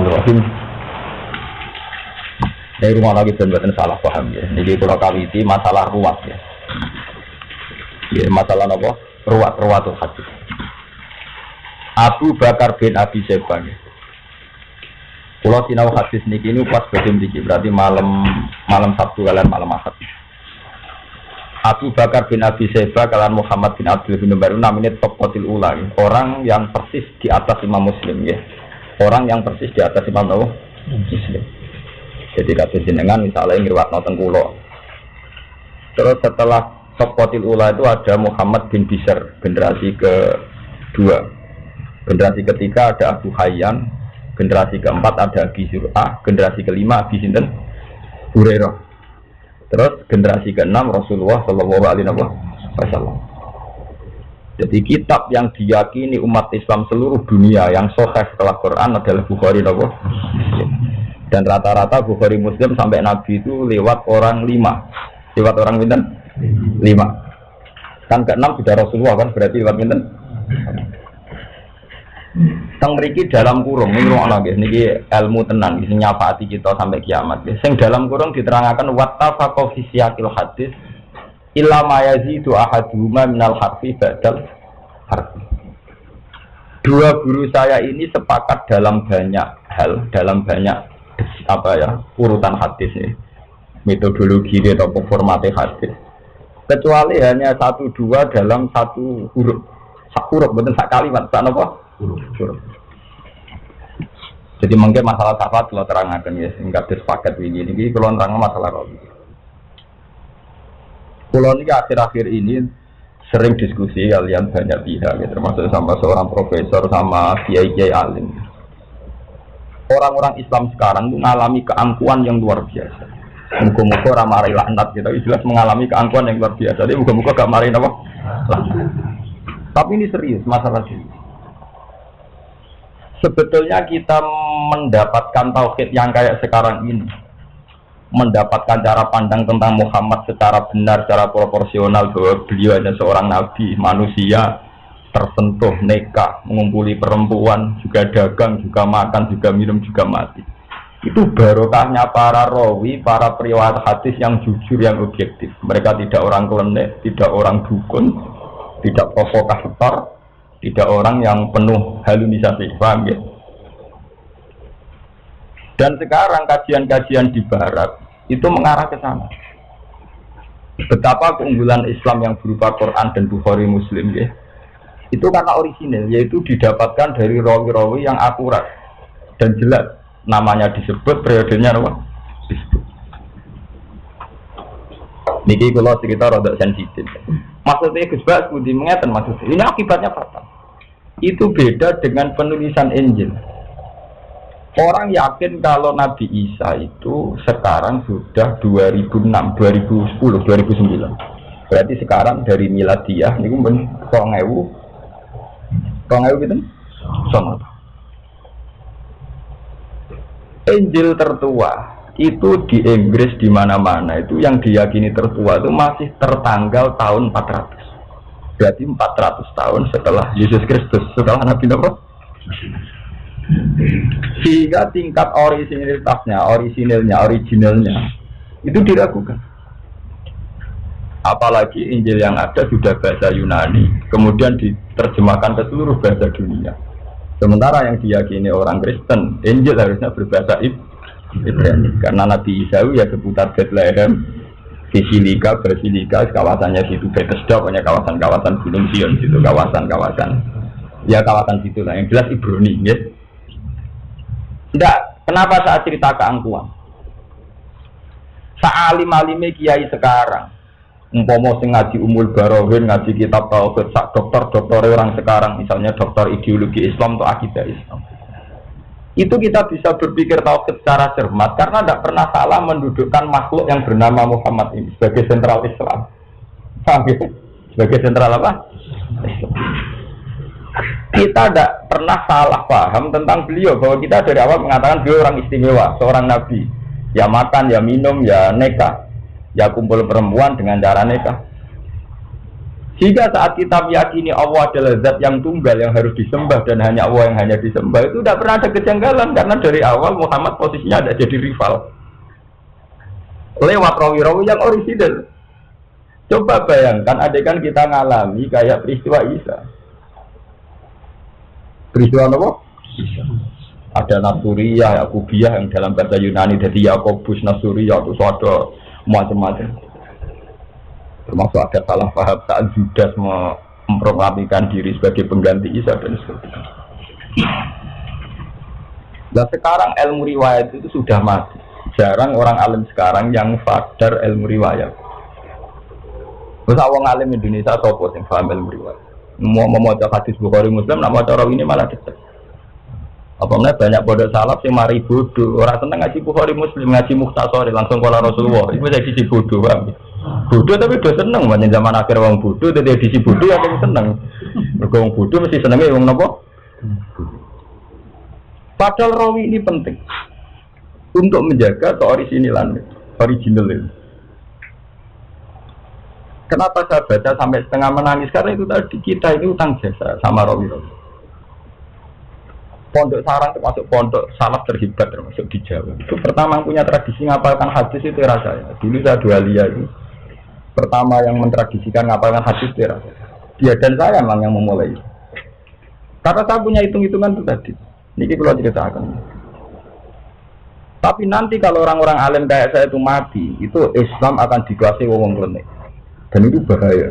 Bismillahirrahmanirrahim. Dari rumah lagi benar salah paham ya. Jadi kalau kawiti masalah ruwat ya. Ya masalah apa? Ruwat ruwatul hadis. Abu Bakar bin Abi Syaibah ya. Kalau sinau hadis niki ini pas bagian diki berarti malam malam Sabtu kalian malam Ahad. Abu Bakar bin Abi Syaibah kalian Muhammad bin Abdul bin Umar namanya top kotil ulang orang yang persis di atas Imam Muslim ya orang yang persis di atas Imam Nawawi Muslim. Jadi kata jenengan misalnya ngirwat nonton kulo. Terus setelah Sokotil Ula itu ada Muhammad bin Bishr generasi kedua. Generasi ketiga ada Abu Hayyan, generasi keempat ada Abi Zur'ah, generasi kelima Abi Sinten Hurairah. Terus generasi keenam Rasulullah Shallallahu Alaihi Wasallam. Jadi kitab yang diyakini umat Islam seluruh dunia yang sahih setelah Quran adalah Bukhari Nabi Dan rata-rata Bukhari Muslim sampai Nabi itu lewat orang lima. Lewat orang minten? Lima. Kan keenam sudah Rasulullah kan berarti lewat minten? Teng mriki dalam kurung ini ruang lagi niki ilmu tenang ini nyapati kita sampai kiamat. Sing dalam kurung diterangkan wattafaqa fi hadis illa mayazidu ahaduma minal harfi badal dua guru saya ini sepakat dalam banyak hal dalam banyak apa ya urutan hadis ini metodologi atau formatnya hadis. Kecuali hanya satu dua dalam satu huruf. Sak huruf betul sak kalimat sak apa huruf. Jadi mungkin masalah sifat kalau terangkan ya sehingga dispaket begini ini kalau terang masalah roh Pulau ini akhir-akhir ini sering diskusi kalian banyak pihak, ya, termasuk sama seorang profesor sama kiai kiai alim. Orang-orang Islam sekarang mengalami keangkuhan yang luar biasa. Muka-muka ramai kita gitu. jelas mengalami keangkuhan yang luar biasa. Jadi muka-muka gak marahin apa? Tapi ini serius masalah ini. Sebetulnya kita mendapatkan tauhid yang kayak sekarang ini mendapatkan cara pandang tentang Muhammad secara benar, secara proporsional bahwa beliau hanya seorang nabi, manusia tersentuh neka, mengumpuli perempuan, juga dagang, juga makan, juga minum, juga mati. Itu barokahnya para rawi, para periwayat hadis yang jujur, yang objektif. Mereka tidak orang klenek, tidak orang dukun, tidak provokator, tidak orang yang penuh halunisasi. Paham ya? Dan sekarang kajian-kajian di barat itu mengarah ke sana. Betapa keunggulan Islam yang berupa Quran dan Bukhari Muslim ya. Itu karena orisinil, yaitu didapatkan dari rawi-rawi yang akurat dan jelas. Namanya disebut, periodenya apa? Disebut. Niki kalau cerita rada sensitif. Maksudnya Gus Bas Budi mengatakan maksudnya ini akibatnya fatal. Itu beda dengan penulisan Injil. Orang yakin kalau Nabi Isa itu sekarang sudah 2006, 2010, 2009. Berarti sekarang dari miladiah ini pun rongewu, rongewu gitu, sama. Injil tertua itu di Inggris di mana-mana itu yang diyakini tertua itu masih tertanggal tahun 400. Berarti 400 tahun setelah Yesus Kristus, setelah Nabi Nabi sehingga tingkat originalitasnya, orisinilnya, originalnya itu diragukan. Apalagi Injil yang ada sudah bahasa Yunani, kemudian diterjemahkan ke seluruh bahasa dunia. Sementara yang diyakini orang Kristen, Injil harusnya berbahasa Ibrani. Karena Nabi Isa ya seputar Bethlehem, Basilika, Basilika, kawasannya situ Bethesda, punya kawasan-kawasan Gunung Sion, situ kawasan-kawasan. Ya kawasan situ lah, yang jelas Ibrani, ya. Tidak, kenapa saat cerita keangkuhan? Sa'alim alime kiai sekarang, umpomo sing ngaji umul barohin, ngaji kitab tauhid, sak dokter dokter orang sekarang, misalnya dokter ideologi Islam atau akidah Islam. Itu kita bisa berpikir tauhid secara cermat karena tidak pernah salah mendudukkan makhluk yang bernama Muhammad ini sebagai sentral Islam. Ya? Sebagai sentral apa? Kita tidak pernah salah paham tentang beliau bahwa kita dari awal mengatakan beliau orang istimewa, seorang nabi. Ya makan, ya minum, ya neka, ya kumpul perempuan dengan cara neka. Jika saat kita meyakini Allah adalah zat yang tunggal yang harus disembah dan hanya Allah yang hanya disembah itu tidak pernah ada kejanggalan karena dari awal Muhammad posisinya ada jadi rival lewat rawi-rawi yang orisinal. Coba bayangkan adegan kita ngalami kayak peristiwa Isa. Peristiwa apa? Ada Nasuriyah, Yakubiyah yang dalam bahasa Yunani jadi Yakobus Nasuriyah itu ada macam-macam termasuk ada salah paham saat Judas memproklamikan diri sebagai pengganti Isa dan sebagainya. Nah sekarang ilmu riwayat itu sudah mati. Jarang orang alim sekarang yang sadar ilmu riwayat. Terus awang alim Indonesia sopo yang paham ilmu riwayat. Mau membaca hadis Bukhari Muslim, nama cara ini malah dekat. Apa banyak bodoh salaf yang mari bodoh. Orang seneng ngaji Bukhari Muslim, ngaji Muhtasori langsung kalau Rasulullah. Itu jadi si bodoh, bang. Bodoh tapi udah seneng, banyak zaman akhir wong bodoh, jadi edisi bodoh yang seneng. Wong bodoh mesti senengnya wong nopo. Padahal rawi ini penting untuk menjaga keorisinilan, original itu. Kenapa saya baca sampai setengah menangis? Karena itu tadi kita ini utang jasa sama rawi rawi. Pondok sarang termasuk pondok salaf terhebat termasuk di Jawa. Itu pertama yang punya tradisi ngapalkan hadis itu era saya. Dulu saya dua liya itu pertama yang mentradisikan ngapalkan hadis itu Dia dan saya memang yang memulai. Karena saya punya hitung-hitungan itu tadi. Ini kalau ceritakan. Tapi nanti kalau orang-orang alim kayak saya itu mati, itu Islam akan dikuasai wong klenik. Dan itu bahaya.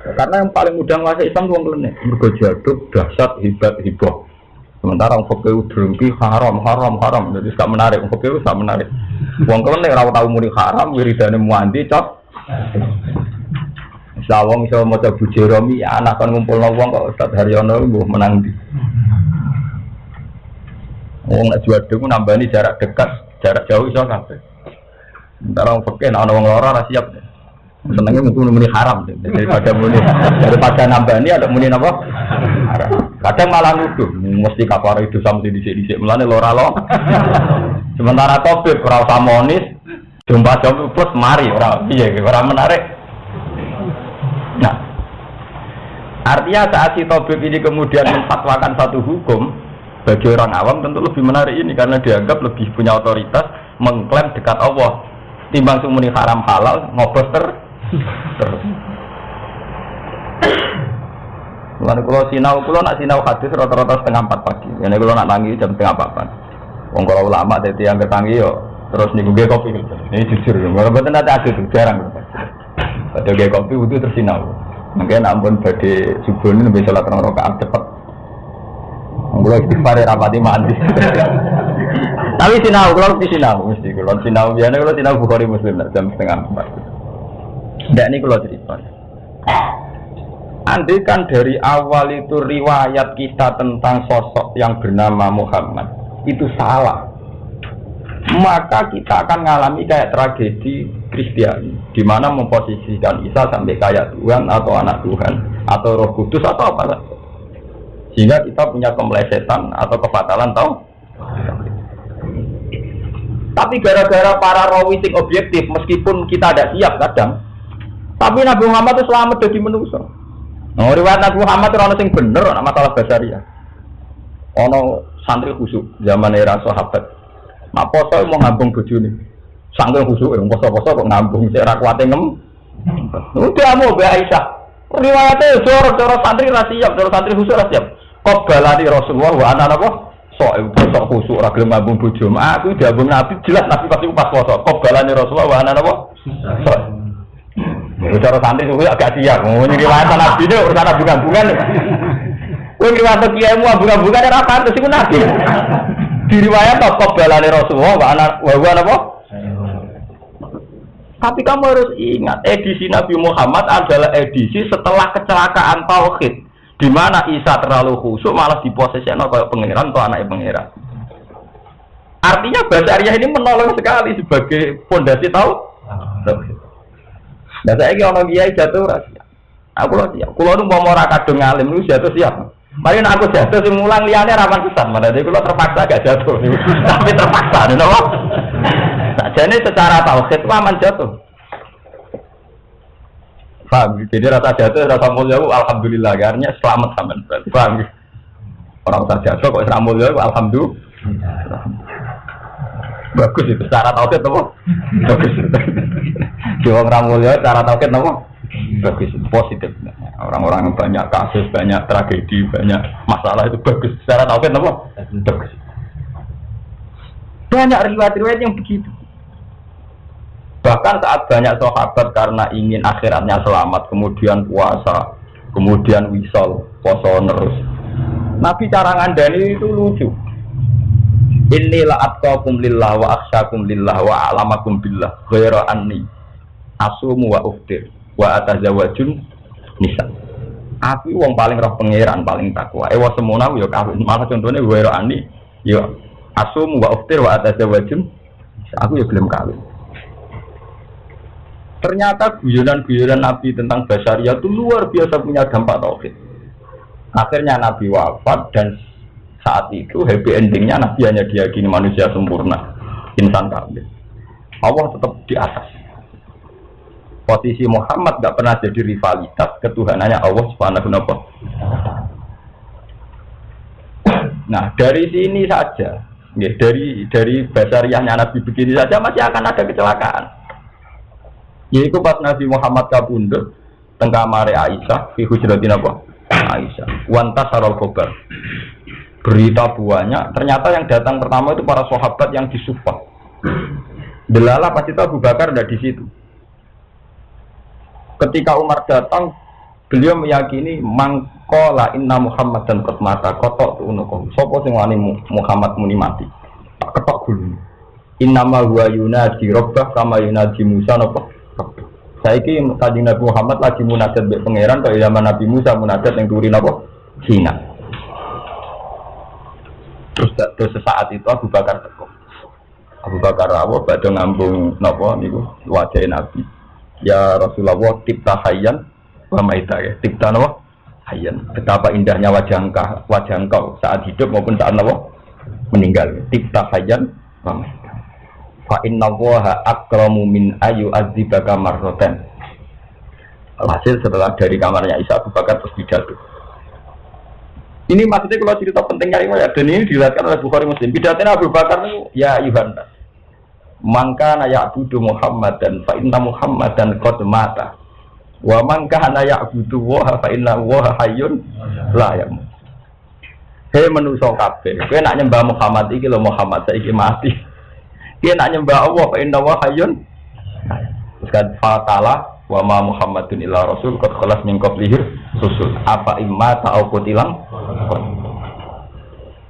Karena yang paling mudah menguasai Islam itu wong klenik. Mergo jaduk, dahsyat, hebat, hibah. Sementara orang fakir drengki haram, haram, haram. Jadi gak menarik. Orang fakir gak menarik. Wong klenik ora tahu muni haram, wiridane muanti cok. Sawong iso maca Jeromi anak kan ngumpulno wong kok Ustaz Haryono mbuh menang di. Wong nek jual dhewe nambani jarak dekat, jarak jauh iso kabeh. Sementara wong fakir ana wong lara ora siap. Senengnya mungkin muni haram daripada muni daripada nambani ada muni apa? Kadang malah nuduh mesti kafar itu sampai dhisik-dhisik mulane lora lo. Sementara topik ora usah monis, Jumpa jam plus mari orang iya orang menarik. Nah, artinya saat si Tobib ini kemudian memfatwakan satu hukum bagi orang awam tentu lebih menarik ini karena dianggap lebih punya otoritas mengklaim dekat Allah timbang sumuni haram halal ngobos ter terus. Lalu kalau sinau, kalau nak sinau hadis rata-rata setengah empat pagi. Ini kalau nak tangi jam setengah empat. Wong kalau ulama jadi yang ketangi yo terus nih gue kopi ini jujur betul nanti ada tuh jarang ada gue kopi itu tersinau mungkin ampun badi subuh ini lebih sholat orang rakaat cepet Kalau istighfar rapati mandi. Tapi sinau, kalau di sinau mesti kalau sinau biasanya kalau sinau bukhari muslim jam setengah empat. Tidak ini kalau cerita. Andai kan dari awal itu riwayat kita tentang sosok yang bernama Muhammad. Itu salah. Maka kita akan mengalami kayak tragedi Kristiani di mana memposisikan Isa sampai kayak Tuhan atau anak Tuhan atau Roh Kudus atau apa saja sehingga kita punya kemelesetan atau kefatalan tahu tapi gara-gara para rawi objektif meskipun kita ada siap kadang tapi Nabi Muhammad itu selamat dari manusia Oh, riwayat Nabi Muhammad itu sing bener, orang masalah basaria. Ono santri khusyuk zaman era sahabat Nak poso mau ngambung nih, Sangking khusuk yang poso-poso kok ngambung saya ra kuate ngem. Udah mau be Aisyah. Riwayatnya jorok jorok santri ra siap, jorok santri khusuk ra siap. Kok balani Rasulullah wa ana napa? Sok sok khusuk ra gelem ngambung bojo. Aku diambung Nabi jelas Nabi pasti pas poso. Balani Rasulullah wa ana napa? Sok. Cara santri itu agak siap. Mau riwayat Nabi ini urusan bunga-bungan. Kowe riwayat kiaimu bunga-bungan ora pantes iku Nabi diriwayat apa balane Rasulullah wa ana wa apa? Tapi kamu harus ingat edisi Nabi Muhammad adalah edisi setelah kecelakaan tauhid di mana Isa terlalu khusyuk malah diposisikan kayak pangeran atau anak pangeran. Artinya bahasa Arya ini menolong sekali sebagai fondasi tahu. Nah saya ini orang kiai jatuh rahasia. Aku loh siap. Kalau nu mau mau kadung ngalim lu jatuh siap. Mari aku jatuh sing mulang liyane rawan pisan, mana jadi kalau terpaksa gak jatuh. Tapi terpaksa nih nopo. Nah, jadi secara tauhid aman jatuh. Paham? Jadi rasa jatuh, rasa mulia alhamdulillah. Karena selamat sama. Paham? Orang rasa jatuh kok mulia itu alhamdulillah. Bagus itu cara tauhid apa? Bagus. Jiwa orang mulia cara tauhid apa? Bagus, positif. Orang-orang yang banyak kasus, banyak tragedi, banyak masalah itu bagus. Secara tauhid apa? Bagus. Banyak riwayat-riwayat yang begitu. Bahkan saat banyak sahabat karena ingin akhiratnya selamat, kemudian puasa, kemudian wisol, poso terus. Nabi cara ngandani itu lucu. Inilah atqakum lillah wa akhsyakum lillah wa alamakum billah ghairu anni asumu wa uftir wa atazawajun nisa. Aku wong paling roh pangeran, paling takwa. Ewa semono yo kawin. Malah contohnya ghairu anni yo asumu wa uftir wa atazawajun. Aku yo gelem kawin. Ternyata guyonan-guyonan Nabi tentang basaria itu luar biasa punya dampak tauhid. Akhirnya Nabi wafat dan saat itu happy endingnya Nabi hanya diyakini manusia sempurna, insan kamil. Allah tetap di atas. Posisi Muhammad gak pernah jadi rivalitas ketuhanannya Allah Subhanahu wa Nah dari sini saja, ya, dari dari basariahnya Nabi begini saja masih akan ada kecelakaan. Yaitu pas Nabi Muhammad kabundut tengah mare Aisyah fi hujratin apa? Aisyah. Wanta sarol kobar. Berita buahnya, ternyata yang datang pertama itu para sahabat yang disuppah. Delala pasti tahu Abu Bakar ada di situ. Ketika Umar datang, beliau meyakini mangkola inna Muhammad dan mata kotok tu unukom. Sopo sing Muhammad muni mati. Ketok dulu. Innama huwa yunadi robbah kama yunadi Musa nopo Saiki tadi Nabi Muhammad lagi munajat be pangeran kaya zaman Nabi Musa munajat yang turin apa? Cina. Terus terus sesaat itu Abu Bakar teko. Abu Bakar apa badhe ngambung napa niku wajah Nabi. Ya Rasulullah tipta hayyan wa maita ya. Tipta napa? Hayyan. Betapa indahnya wajah engkau, wajah engkau saat hidup maupun saat napa? Meninggal. Tipta hayyan wa maita fa inna waha akramu min ayu adzibaka marroten hasil setelah dari kamarnya Isa Abu Bakar terus pidato ini maksudnya kalau cerita pentingnya ini dan ini dilihatkan oleh Bukhari Muslim. Pidatonya Abu Bakar itu ya Iwan mangka naya abudu Muhammad dan fa inna Muhammad dan qad mata. Wa mangka naya abudu waha fa inna waha hayyun la ya Hei menuso kabeh, kowe nak nyembah Muhammad iki lho Muhammad saiki mati. Dia nak nyembah Allah fa inna wa hayyun. Terus kan wa Muhammadun illa rasul qad khalas min qablihi susul apa imma ta'au qutilam